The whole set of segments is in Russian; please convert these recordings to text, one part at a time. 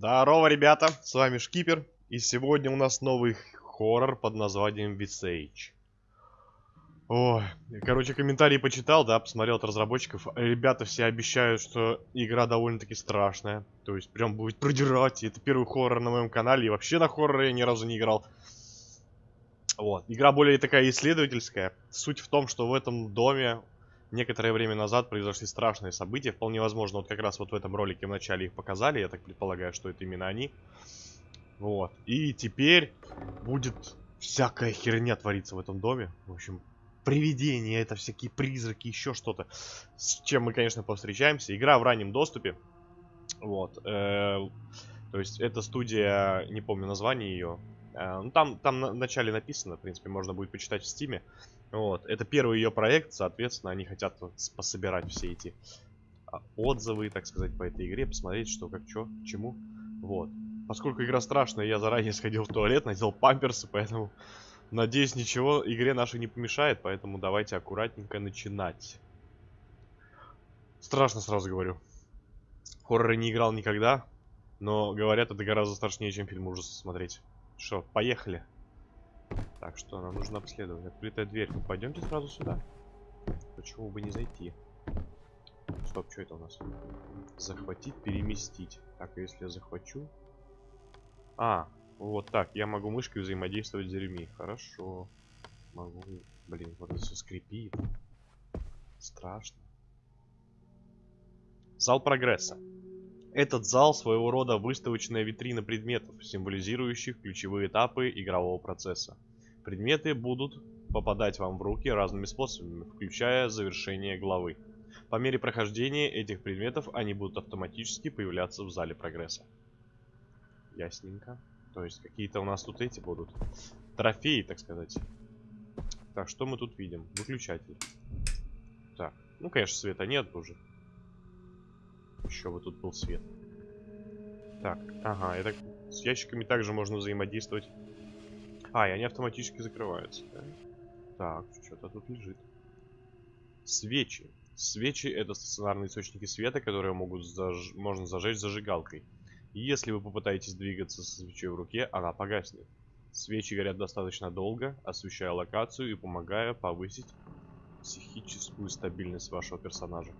Здорово, ребята, с вами Шкипер, и сегодня у нас новый хоррор под названием Visage. Ой, короче, комментарии почитал, да, посмотрел от разработчиков. Ребята все обещают, что игра довольно-таки страшная. То есть прям будет продирать. Это первый хоррор на моем канале, и вообще на хоррор я ни разу не играл. Вот, игра более такая исследовательская. Суть в том, что в этом доме некоторое время назад произошли страшные события. Вполне возможно, вот как раз вот в этом ролике в начале их показали. Я так предполагаю, что это именно они. Вот. И теперь будет всякая херня твориться в этом доме. В общем, привидения, это всякие призраки, еще что-то. С чем мы, конечно, повстречаемся. Игра в раннем доступе. Вот. Э то есть, это студия, не помню название ее. Э ну, там, там на начале написано, в принципе, можно будет почитать в стиме. Вот. Это первый ее проект, соответственно, они хотят пособирать все эти а, отзывы, так сказать, по этой игре, посмотреть, что, как, что, чему. Вот. Поскольку игра страшная, я заранее сходил в туалет, надел памперсы, поэтому, надеюсь, ничего игре нашей не помешает, поэтому давайте аккуратненько начинать. Страшно, сразу говорю. Хорроры не играл никогда, но, говорят, это гораздо страшнее, чем фильм ужасов смотреть. Что, поехали. Так, что нам нужно обследовать? Открытая дверь. Ну, пойдемте сразу сюда. Почему бы не зайти? Стоп, что это у нас? Захватить, переместить. Так, а если я захвачу... А, вот так. Я могу мышкой взаимодействовать с дверьми. Хорошо. Могу... Блин, вот это все скрипит. Страшно. Зал прогресса. Этот зал своего рода выставочная витрина предметов, символизирующих ключевые этапы игрового процесса. Предметы будут попадать вам в руки разными способами, включая завершение главы. По мере прохождения этих предметов они будут автоматически появляться в зале прогресса. Ясненько. То есть какие-то у нас тут эти будут. Трофеи, так сказать. Так, что мы тут видим? Выключатель. Так, ну конечно света нет уже. Еще бы тут был свет. Так, ага, это с ящиками также можно взаимодействовать. А, и они автоматически закрываются, да? Так, что-то тут лежит. Свечи. Свечи это стационарные источники света, которые могут заж... можно зажечь зажигалкой. Если вы попытаетесь двигаться со свечой в руке, она погаснет. Свечи горят достаточно долго, освещая локацию и помогая повысить психическую стабильность вашего персонажа.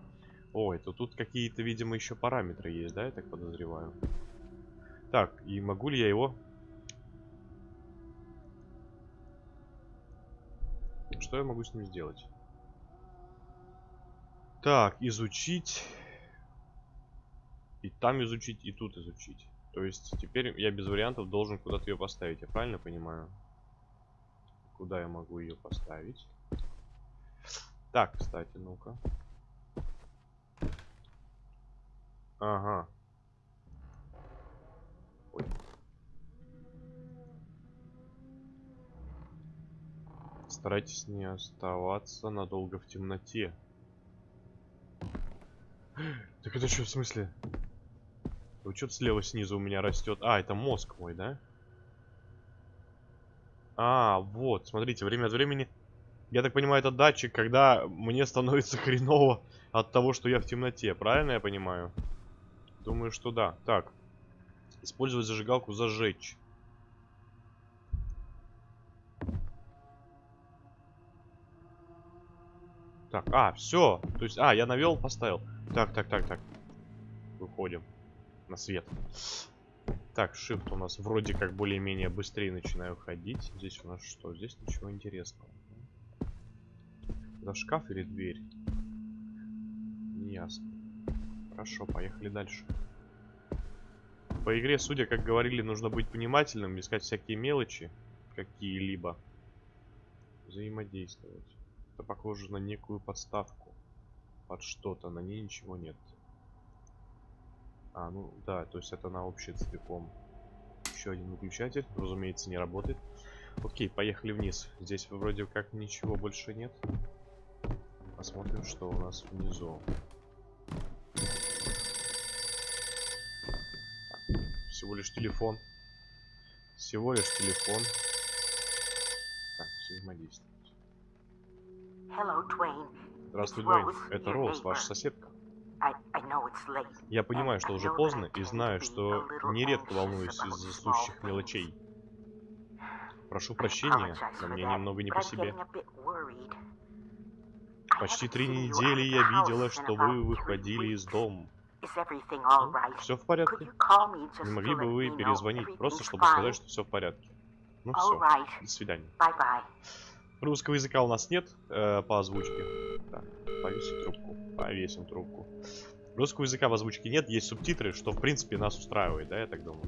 Ой, то тут какие-то, видимо, еще параметры есть, да, я так подозреваю. Так, и могу ли я его... Что я могу с ним сделать? Так, изучить. И там изучить, и тут изучить. То есть теперь я без вариантов должен куда-то ее поставить. Я правильно понимаю? Куда я могу ее поставить? Так, кстати, ну-ка. Ага. Ой. Старайтесь не оставаться надолго в темноте. Так это что, в смысле? Вот что-то слева снизу у меня растет. А, это мозг мой, да? А, вот, смотрите, время от времени... Я так понимаю, это датчик, когда мне становится хреново от того, что я в темноте. Правильно я понимаю? Думаю, что да. Так. Использовать зажигалку зажечь. Так, а, все. То есть, а, я навел, поставил. Так, так, так, так. Выходим на свет. Так, shift у нас вроде как более-менее быстрее начинаю ходить. Здесь у нас что? Здесь ничего интересного. Это шкаф или дверь? Не ясно. Хорошо, поехали дальше. По игре, судя, как говорили, нужно быть внимательным, искать всякие мелочи, какие-либо. Взаимодействовать. Это похоже на некую подставку. Под что-то, на ней ничего нет. А, ну да, то есть это на общий целиком. Еще один выключатель, разумеется, не работает. Окей, поехали вниз. Здесь вроде как ничего больше нет. Посмотрим, что у нас внизу. Всего лишь телефон. Всего лишь телефон. Так, взаимодействовать. Здравствуй, Дуэйн. Это Роуз, ваша соседка. Я понимаю, что уже поздно, и знаю, что нередко волнуюсь из-за сущих мелочей. Прошу прощения, но мне немного не по себе. Почти три недели я видела, что вы выходили из дома. Все в порядке? Не могли бы вы перезвонить, просто чтобы сказать, что все в порядке? Ну все, до свидания. Русского языка у нас нет э, по озвучке. Так, повесим трубку. Повесим трубку. Русского языка в озвучке нет, есть субтитры, что в принципе нас устраивает, да, я так думаю.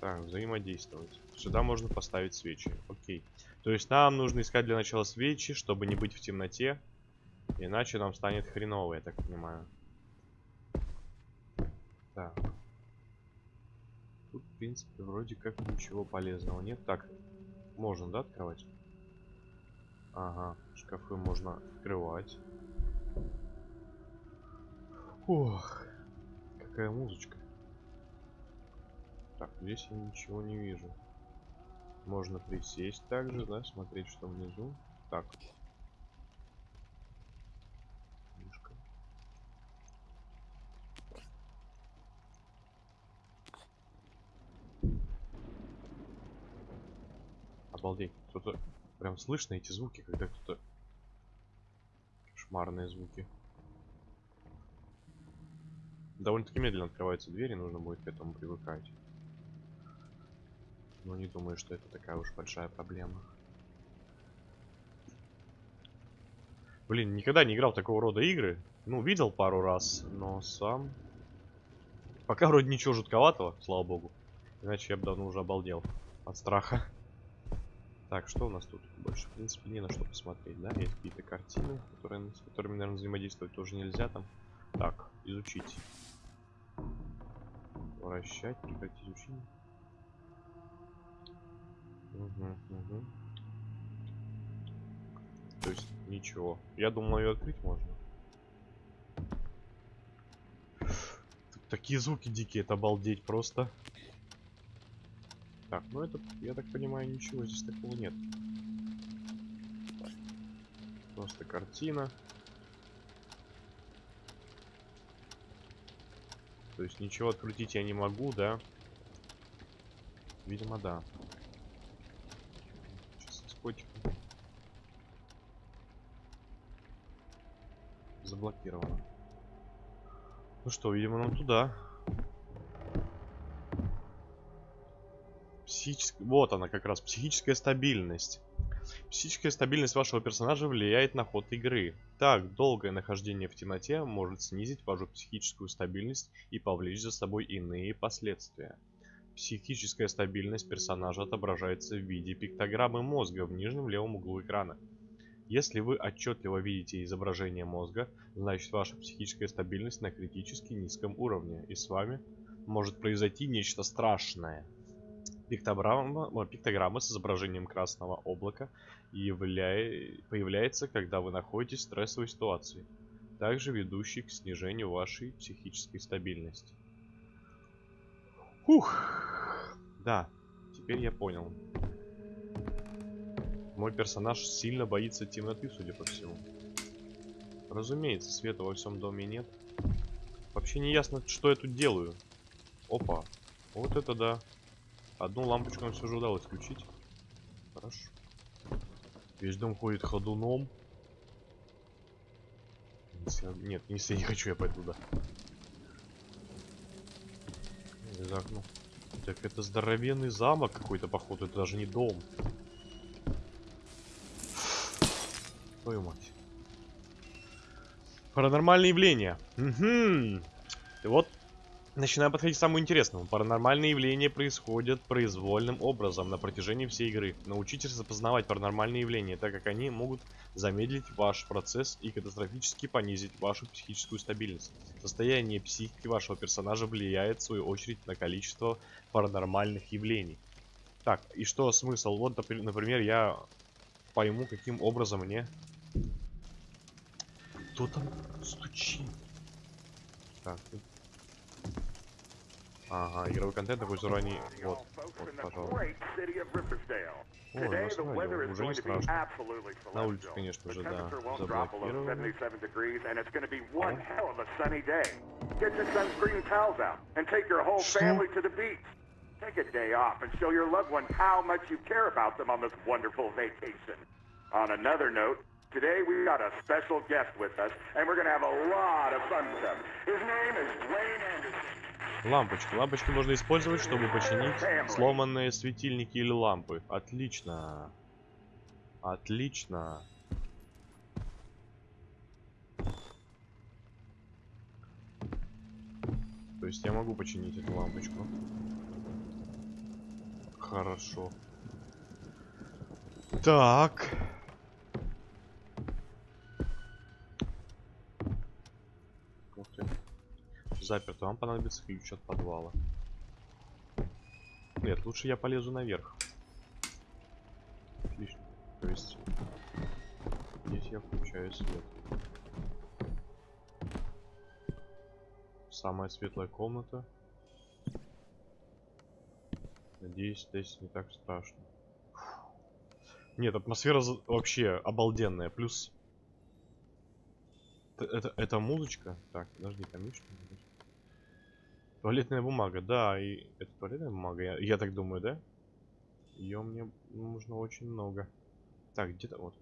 Так, взаимодействовать. Сюда можно поставить свечи. Окей. То есть нам нужно искать для начала свечи, чтобы не быть в темноте. Иначе нам станет хреново, я так понимаю. Так. Тут, в принципе, вроде как ничего полезного нет. Так, можно, да, открывать? Ага, шкафы можно открывать. Ох, какая музычка. Так, здесь я ничего не вижу. Можно присесть также, да, смотреть, что внизу. Так. Обалдеть. Кто-то... Прям слышно эти звуки, когда кто-то... Кошмарные звуки. Довольно-таки медленно открываются двери, нужно будет к этому привыкать. Но не думаю, что это такая уж большая проблема. Блин, никогда не играл такого рода игры. Ну, видел пару раз, но сам... Пока вроде ничего жутковатого, слава богу. Иначе я бы давно уже обалдел от страха. Так, что у нас тут? Больше, в принципе, не на что посмотреть, да? Есть какие-то картины, которые, с которыми, наверное, взаимодействовать тоже нельзя там. Так, изучить. Вращать, прекратить изучение. Угу, угу. То есть ничего. Я думал ее открыть можно. Тут такие звуки дикие, это обалдеть просто. Так, ну это, я так понимаю, ничего здесь такого нет. Просто картина. То есть ничего открутить я не могу, да? Видимо, да котиком. Заблокировано. Ну что, видимо, нам туда. Психическая... Вот она как раз, психическая стабильность. Психическая стабильность вашего персонажа влияет на ход игры. Так, долгое нахождение в темноте может снизить вашу психическую стабильность и повлечь за собой иные последствия. Психическая стабильность персонажа отображается в виде пиктограммы мозга в нижнем левом углу экрана. Если вы отчетливо видите изображение мозга, значит ваша психическая стабильность на критически низком уровне, и с вами может произойти нечто страшное. Пиктограмма, пиктограмма с изображением красного облака являя, появляется, когда вы находитесь в стрессовой ситуации, также ведущей к снижению вашей психической стабильности. Ух, да, теперь я понял. Мой персонаж сильно боится темноты, судя по всему. Разумеется, света во всем доме нет. Вообще не ясно, что я тут делаю. Опа, вот это да. Одну лампочку нам все же удалось включить. Хорошо. Весь дом ходит ходуном. Нет, если я не хочу, я пойду туда за окном. Так это здоровенный замок какой-то, походу. Это даже не дом. Твою мать. Паранормальные явления. Угу. Вот Начинаем подходить к самому интересному. Паранормальные явления происходят произвольным образом на протяжении всей игры. Научитесь распознавать паранормальные явления, так как они могут замедлить ваш процесс и катастрофически понизить вашу психическую стабильность. Состояние психики вашего персонажа влияет в свою очередь на количество паранормальных явлений. Так, и что смысл? Вот, например, я пойму, каким образом мне... Кто там стучит? Так, Ага, игровой контент такой заранее. Вот, вот, пожалуйста. Ой, Today the настроили, weather is уже не going to be страшно. absolutely На улице, celestial. конечно The же, да, temperature won't drop below заблокировано. 77 degrees, and it's going to be one Oh. hell of a sunny day. Get your sunscreen towels out and take your whole Что? family to the beach. Take a day off and show your loved ones how much you care about them on this wonderful vacation. On another note, today we got a special guest with us, and we're going to have a lot of fun with him. His name is Dwayne Anderson. Лампочки. Лампочки можно использовать, чтобы починить сломанные светильники или лампы. Отлично. Отлично. То есть я могу починить эту лампочку. Хорошо. Так. Ух ты. Заперто. Вам понадобится ключ от подвала. Нет, лучше я полезу наверх. То есть здесь я включаю свет. Самая светлая комната. Надеюсь, здесь не так страшно. Нет, атмосфера вообще обалденная. Плюс Это, это музычка? Так, подожди, там есть? Туалетная бумага, да, и это туалетная бумага, я, я так думаю, да? Ее мне нужно очень много. Так, где-то вот.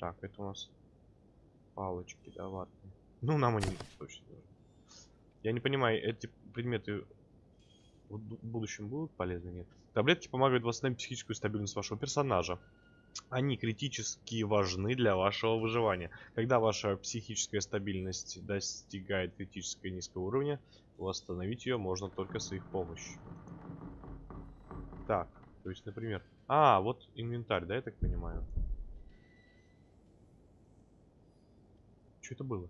Так, это у нас палочки, да, ватные. Ну, нам они точно нужны. Я не понимаю, эти предметы в бу- будущем будут полезны, нет? Таблетки помогают восстановить психическую стабильность вашего персонажа. Они критически важны для вашего выживания. Когда ваша психическая стабильность достигает критически низкого уровня, восстановить ее можно только с их помощью. Так, то есть, например... А, вот инвентарь, да, я так понимаю? Что это было?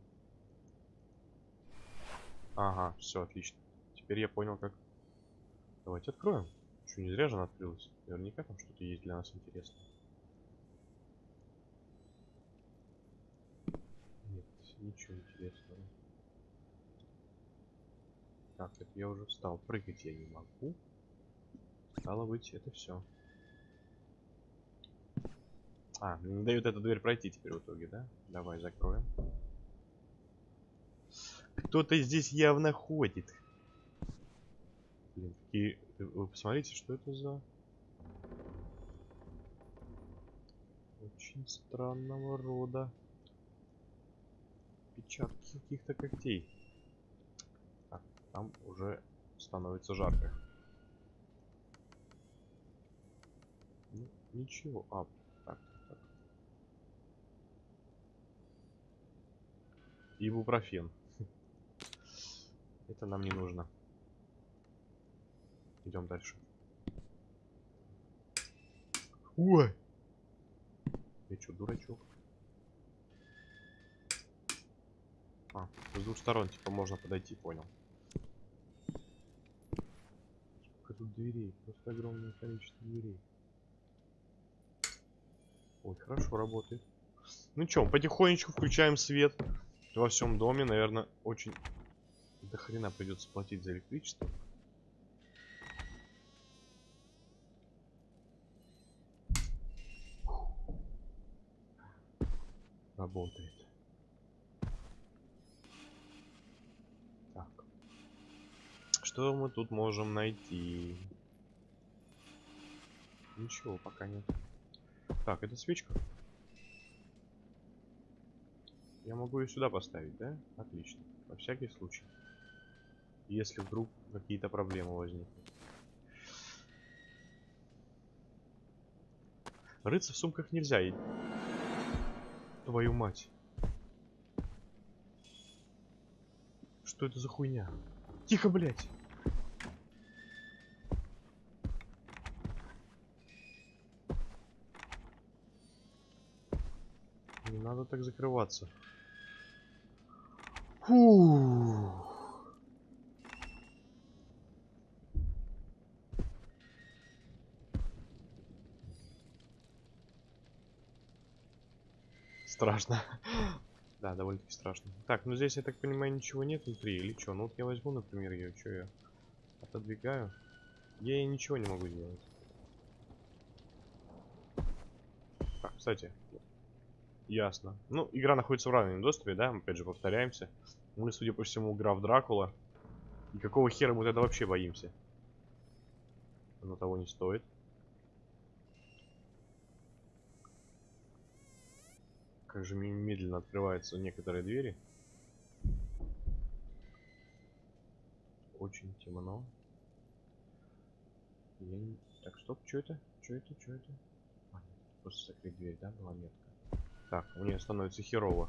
Ага, все, отлично. Теперь я понял, как... Давайте откроем. Что, не зря же она открылась. Наверняка там что-то есть для нас интересное. Нет, ничего интересного. Так, это я уже встал. Прыгать я не могу. Стало быть, это все. А, мне не дают эту дверь пройти теперь в итоге, да? Давай закроем. Кто-то здесь явно ходит. Блин, какие... Вы посмотрите, что это за... Очень странного рода печатки каких-то когтей. Так, там уже становится жарко. Ну, ничего. А, так, так. Ибупрофен. Это нам не нужно. Идем дальше. Ой! Я чё, дурачок? А, с двух сторон, типа, можно подойти, понял. Сколько тут дверей? Просто огромное количество дверей. Ой, хорошо работает. Ну чё, потихонечку включаем свет во всем доме. Наверное, очень до хрена придется платить за электричество. Работает. Так. Что мы тут можем найти? Ничего пока нет. Так, это свечка. Я могу ее сюда поставить, да? Отлично. Во всякий случай. Если вдруг какие-то проблемы возникнут. Рыться в сумках нельзя. и- Твою мать. Что это за хуйня? Тихо, блядь. Не надо так закрываться. Фу. Страшно. Да, довольно-таки страшно. Так, ну здесь, я так понимаю, ничего нет внутри, или что? Ну вот я возьму, например, ее, что я отодвигаю. Я ей ничего не могу сделать. Так, кстати, ясно. Ну, игра находится в равном доступе, да? Опять же повторяемся. Мы, судя по всему, граф Дракула. И какого хера мы тогда вообще боимся? Оно того не стоит. Как же медленно открываются некоторые двери. Очень темно. Я не... Так, стоп, что это? Что это? Что это? А, нет, просто закрыть дверь, да, была метка. Так, мне становится херово.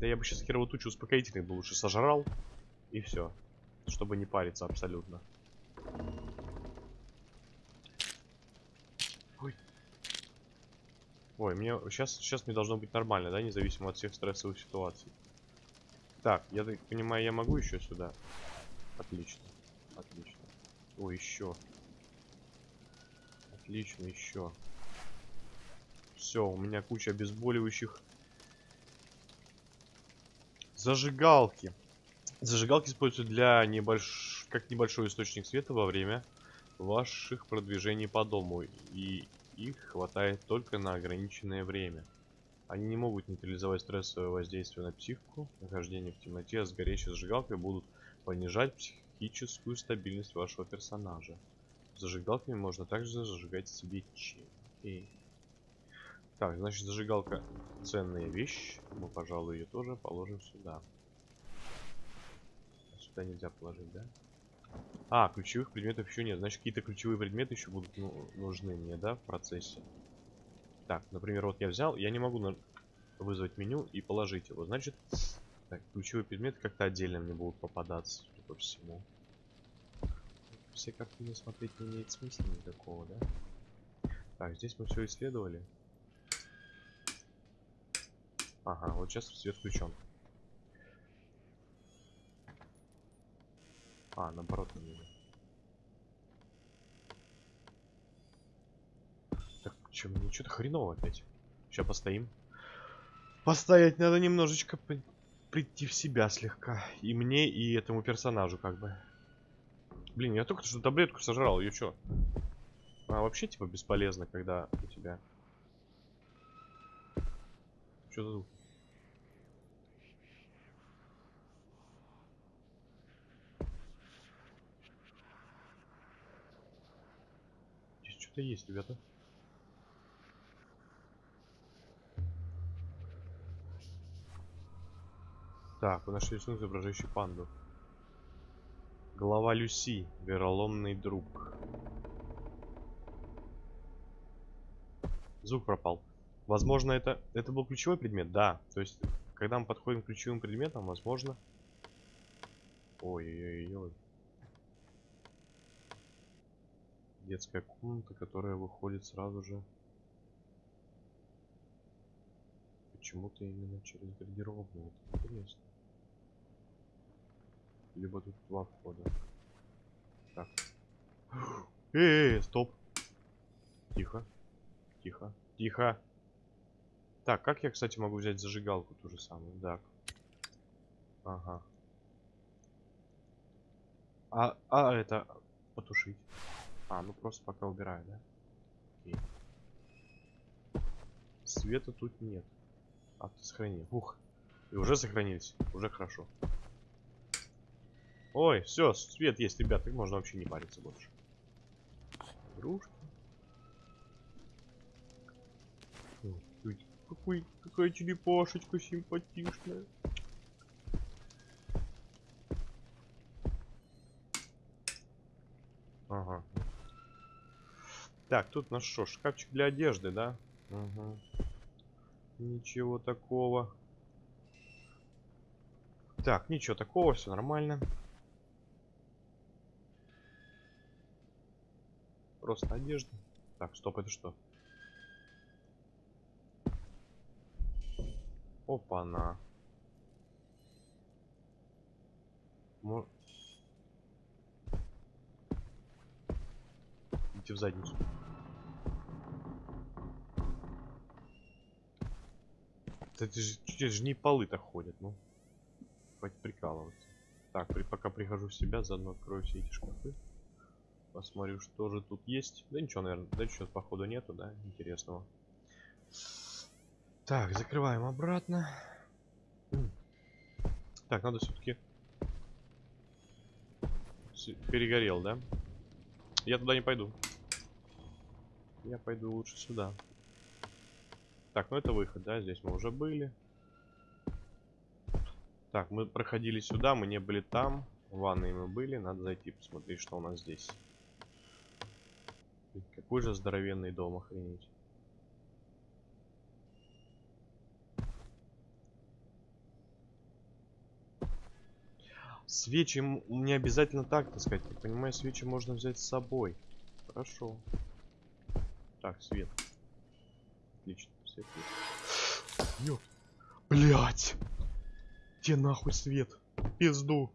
Да я бы сейчас херово тучу успокоительных бы лучше сожрал. И все. Чтобы не париться абсолютно. Ой. Ой, мне сейчас, сейчас мне должно быть нормально, да, независимо от всех стрессовых ситуаций. Так, я так понимаю, я могу еще сюда? Отлично. Отлично. О, еще. Отлично, еще. Все, у меня куча обезболивающих. Зажигалки. Зажигалки используются для небольш... как небольшой источник света во время ваших продвижений по дому. И их хватает только на ограниченное время. Они не могут нейтрализовать стрессовое воздействие на психику. Нахождение в темноте с горящей зажигалкой будут понижать психическую стабильность вашего персонажа. Зажигалками можно также зажигать свечи. Окей. Так, значит зажигалка ценная вещь. Мы, пожалуй, ее тоже положим сюда. Сюда нельзя положить, да? А, ключевых предметов еще нет. Значит, какие-то ключевые предметы еще будут ну, нужны мне, да, в процессе. Так, например, вот я взял, я не могу вызвать меню и положить его. Значит, так, ключевые предметы как-то отдельно мне будут попадаться, по всему. Все картины смотреть не имеет смысла никакого, да? Так, здесь мы все исследовали. Ага, вот сейчас свет включен. А, наоборот, не видно. Так, что, мне что-то хреново опять. Сейчас постоим. Постоять надо немножечко при прийти в себя слегка. И мне, и этому персонажу, как бы. Блин, я только что таблетку сожрал, ее что? А вообще, типа, бесполезно, когда у тебя... Что за звук? что-то есть, ребята. Так, вы нашли рисунок, изображающий панду. Голова Люси, вероломный друг. Звук пропал. Возможно, это, это был ключевой предмет? Да. То есть, когда мы подходим к ключевым предметам, возможно... Ой-ой-ой. детская комната, которая выходит сразу же почему-то именно через гардеробную. Это интересно. Либо тут два входа. Так. Эй, эй, стоп. Тихо. Тихо. Тихо. Так, как я, кстати, могу взять зажигалку ту же самую? Так. Ага. А, а это потушить. А, ну просто пока убираю, да? Окей. Света тут нет. А, ты сохрани. Ух. И уже сохранились. Уже хорошо. Ой, все, свет есть, ребят. Так можно вообще не париться больше. Игрушки. Ой, какой, какая черепашечка симпатичная. Ага, так, тут наш что, шкафчик для одежды, да? Угу. Ничего такого. Так, ничего такого, все нормально. Просто одежда. Так, стоп, это что? Опа-на. Мор... Идите в задницу. Это же, это же не полы так ходят, ну. Хоть прикалываться. Так, при, пока прихожу в себя, заодно открою все эти шкафы. Посмотрю, что же тут есть. Да ничего, наверное, да ничего походу нету, да, интересного. Так, закрываем обратно. Так, надо все-таки... Перегорел, да? Я туда не пойду. Я пойду лучше сюда. Так, ну это выход, да? Здесь мы уже были. Так, мы проходили сюда, мы не были там. В ванной мы были. Надо зайти посмотреть, что у нас здесь. Какой же здоровенный дом, охренеть. Свечи не обязательно так таскать. Я понимаю, свечи можно взять с собой. Хорошо. Так, свет. Отлично, свет есть. Блять. Где нахуй свет? Пизду.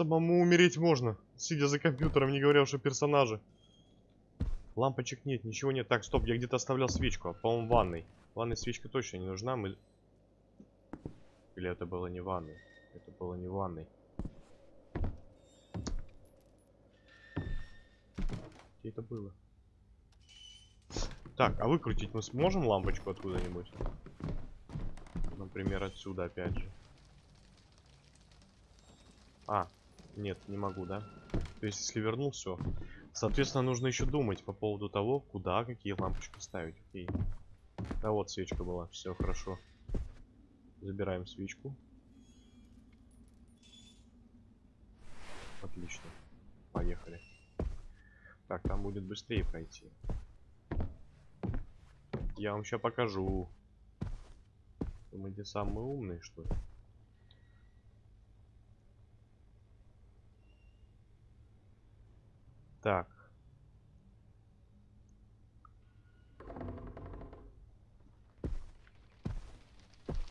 Самому умереть можно, сидя за компьютером, не говоря уж о персонаже. Лампочек нет, ничего нет. Так, стоп, я где-то оставлял свечку. А, По-моему, в ванной. Ванной свечка точно не нужна. Мы... Или это было не ванной? Это было не ванной. Где это было? Так, а выкрутить мы сможем лампочку откуда-нибудь? Например, отсюда опять же. А, нет, не могу, да? То есть, если вернул, все. Соответственно, нужно еще думать по поводу того, куда какие лампочки ставить. Окей. А вот свечка была. Все хорошо. Забираем свечку. Отлично. Поехали. Так, там будет быстрее пройти. Я вам сейчас покажу. Думаете, самый умный, что ли? Так.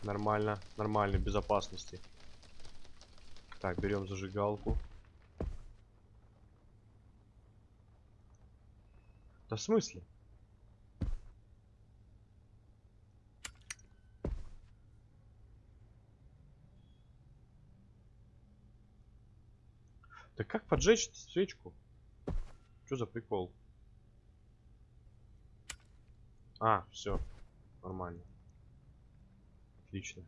Нормально, нормально, безопасности. Так, берем зажигалку. Да в смысле? Да как поджечь свечку? Что за прикол? А, все. Нормально. Отлично.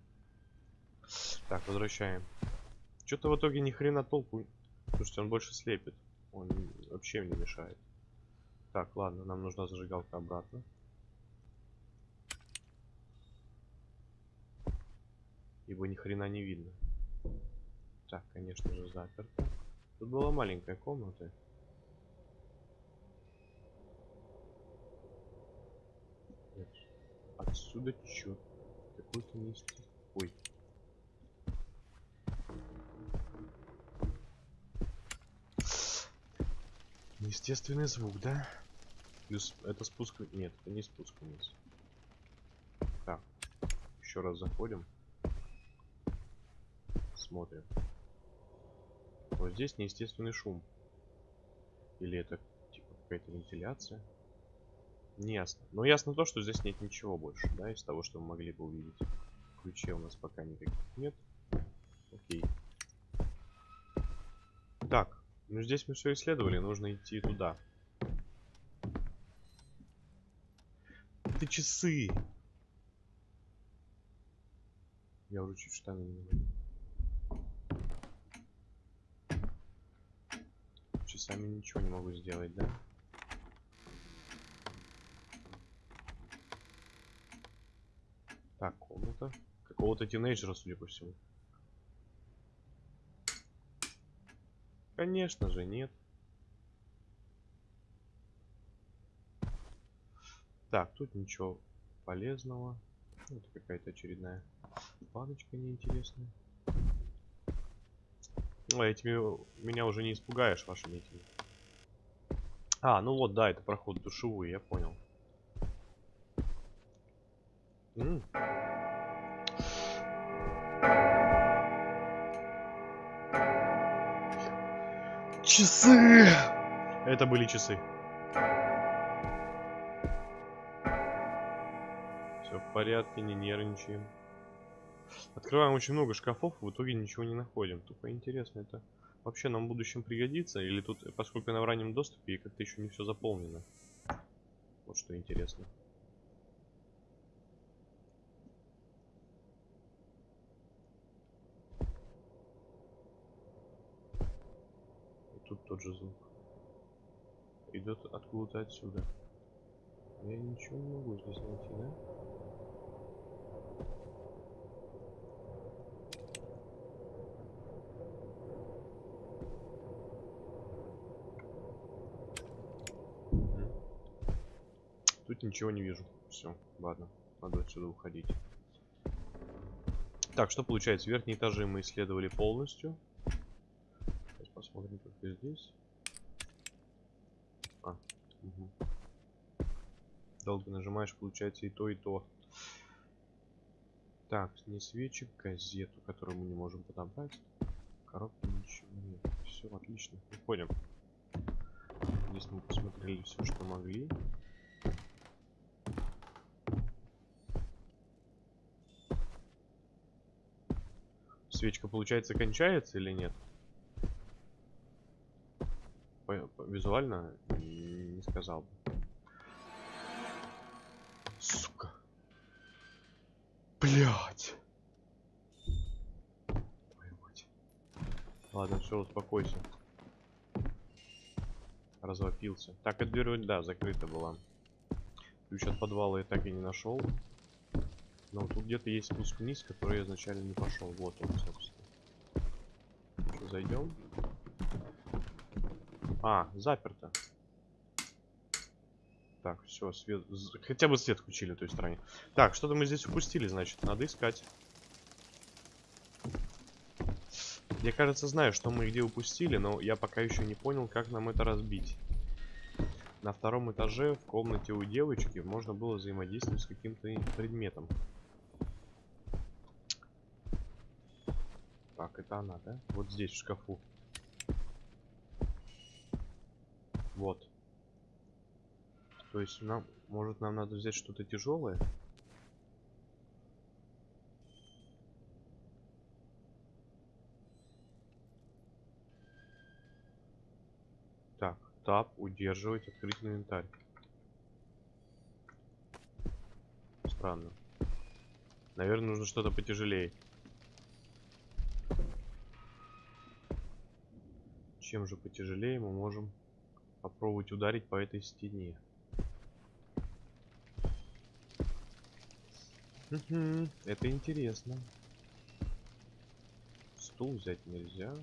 Так, возвращаем. Что-то в итоге ни хрена толку. Слушайте, он больше слепит. Он вообще мне мешает. Так, ладно, нам нужна зажигалка обратно. Ибо ни хрена не видно. Так, конечно же, заперто. Тут была маленькая комната. Отсюда чё? Какой-то нести. Ой. Естественный звук, да? Плюс это спуск... Нет, это не спуск вниз. Так. Еще раз заходим. Смотрим. Вот здесь неестественный шум. Или это типа какая-то вентиляция? Не ясно. Но ясно то, что здесь нет ничего больше, да, из того, что мы могли бы увидеть. Ключей у нас пока никаких нет. Окей. Так, ну здесь мы все исследовали, нужно идти туда. Это часы! Я уже чуть штаны не могу. Часами ничего не могу сделать, да? Так, комната. Какого-то тинейджера, судя по всему. Конечно же, нет. Так, тут ничего полезного. Ну, это какая-то очередная баночка неинтересная. Ну, этими меня уже не испугаешь вашими этими. А, ну вот, да, это проход душевую, я понял. Часы! Это были часы. Все в порядке, не нервничаем. Открываем очень много шкафов, в итоге ничего не находим. Тупо интересно, это вообще нам в будущем пригодится? Или тут, поскольку на в раннем доступе, и как-то еще не все заполнено? Вот что интересно. Тут тот же звук. Идет откуда-то отсюда. Я ничего не могу здесь найти, да? Тут ничего не вижу. Все, ладно, надо отсюда уходить. Так, что получается? Верхние этажи мы исследовали полностью. Сейчас посмотрим только здесь. А, мгм. Долго нажимаешь, получается и то, и то. Так, не свечи, газету, которую мы не можем подобрать. Коробки ничего нет. Все, отлично. Уходим. Здесь мы посмотрели все, что могли. Свечка, получается, кончается или нет? По- по- визуально не сказал бы. Сука. Блять. Ладно, все, успокойся. Развопился. Так, эта дверь, да, закрыта была. Ключ от подвала я так и не нашел. Но тут где-то есть спуск вниз, который я изначально не пошел. Вот он, собственно. Зайдем? А, заперто. Так, все, свет. Хотя бы свет включили той стороне. Так, что-то мы здесь упустили, значит, надо искать. Я, кажется, знаю, что мы где упустили, но я пока еще не понял, как нам это разбить. На втором этаже в комнате у девочки можно было взаимодействовать с каким-то предметом. Так, это она, да? Вот здесь, в шкафу. Вот. То есть нам, может, нам надо взять что-то тяжелое? Так, тап, удерживать, открыть инвентарь. Странно. Наверное, нужно что-то потяжелее. Чем же потяжелее мы можем попробовать ударить по этой стене? Это интересно. Стул взять нельзя.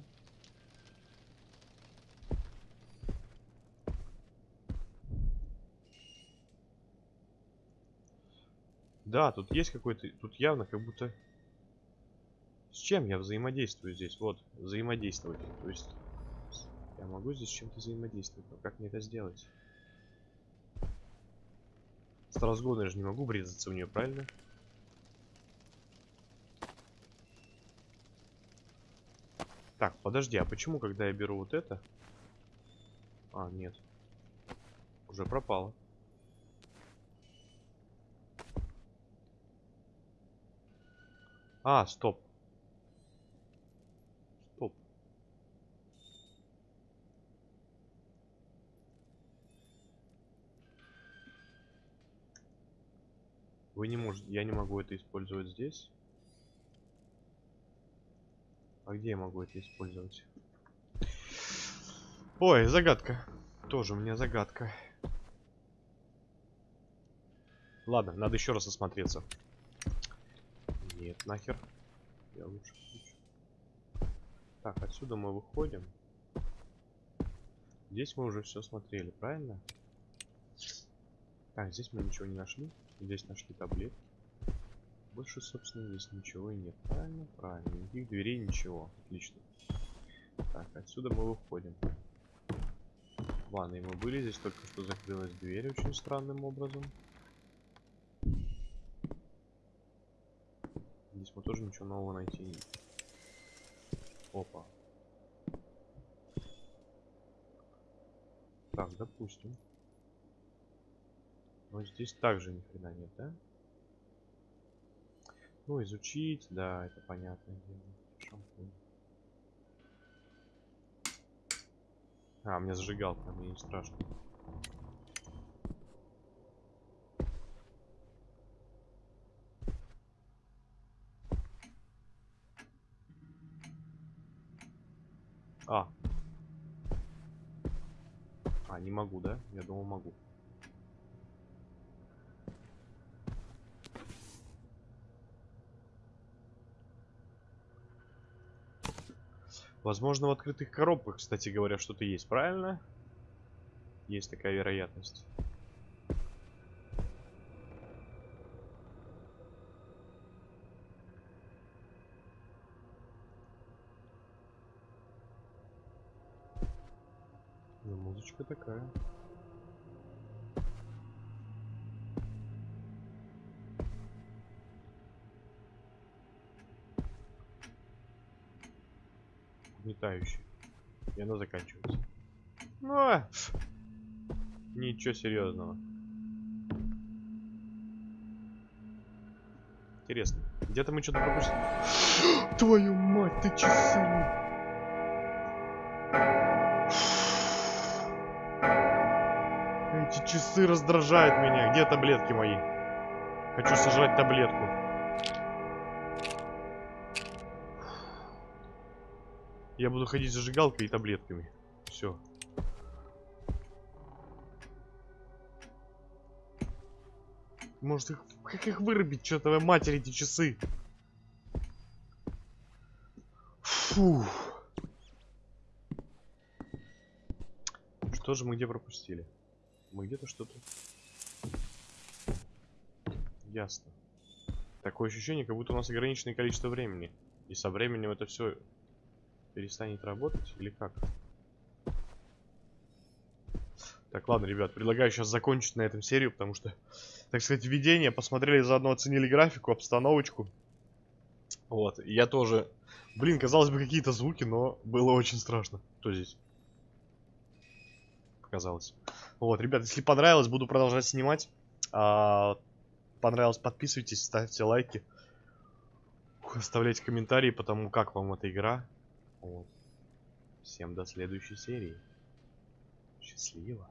Да, тут есть какой-то... Тут явно как будто... С чем я взаимодействую здесь? Вот, взаимодействовать. То есть... Я могу здесь чем-то взаимодействовать, но как мне это сделать? С разгона я же не могу врезаться в нее, правильно? Так, подожди, а почему, когда я беру вот это... А, нет. Уже пропало. А. Стоп. Вы не можете... Я не могу это использовать здесь. А где я могу это использовать? Ой, загадка. Тоже у меня загадка. Ладно, надо еще раз осмотреться. Нет, нахер. Я лучше. Так, отсюда мы выходим. Здесь мы уже все смотрели, правильно? Так, здесь мы ничего не нашли. Здесь нашли таблет. Больше, собственно, здесь ничего и нет. Правильно? Правильно. Никаких дверей, ничего. Отлично. Так, отсюда мы выходим. Ванной мы были. Здесь только что закрылась дверь очень странным образом. Здесь мы тоже ничего нового найти не... Опа. Так, допустим. Но здесь также ни хрена нет, да? Ну, изучить, да, это понятное дело. Шампунь. А, мне зажигалка, мне не страшно. А. А, не могу, да? Я думал, могу. Возможно, в открытых коробках, кстати говоря, что-то есть, правильно? Есть такая вероятность. Ну, музычка такая. Угнетающий. И она заканчивается. Ну, а. Ничего серьезного. Интересно. Где-то мы что-то пропустили. Твою мать, ты часы! Эти часы раздражают меня. Где таблетки мои? Хочу сожрать таблетку. Я буду ходить с зажигалкой и таблетками. Все. Может их... Как их вырубить, чертовой матери, эти часы? Фу. Что же мы где пропустили? Мы где-то что-то... Ясно. Такое ощущение, как будто у нас ограниченное количество времени. И со временем это все перестанет работать или как? Так, ладно, ребят, предлагаю сейчас закончить на этом серию, потому что, так сказать, введение, посмотрели, заодно оценили графику, обстановочку. Вот, я тоже... Блин, казалось бы, какие-то звуки, но было очень страшно. Кто здесь? Показалось. Вот, ребят, если понравилось, буду продолжать снимать. А, понравилось, подписывайтесь, ставьте лайки. Оставляйте комментарии по тому, как вам эта игра. Вот. Всем до следующей серии. Счастливо.